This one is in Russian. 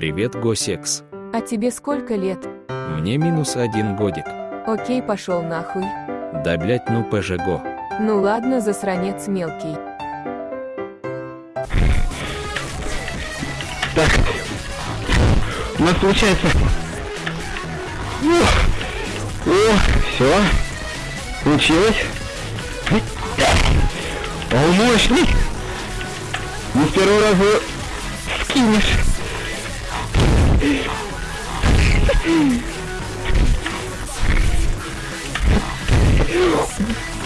Привет, Госекс. А тебе сколько лет? Мне минус один годик. Окей, пошел нахуй. Да блять, ну ПЖГО. Ну ладно, засранец мелкий. Так. У нас получается... О, о все. Получилось. О, мощный. Не с первого раза скинешь. よし!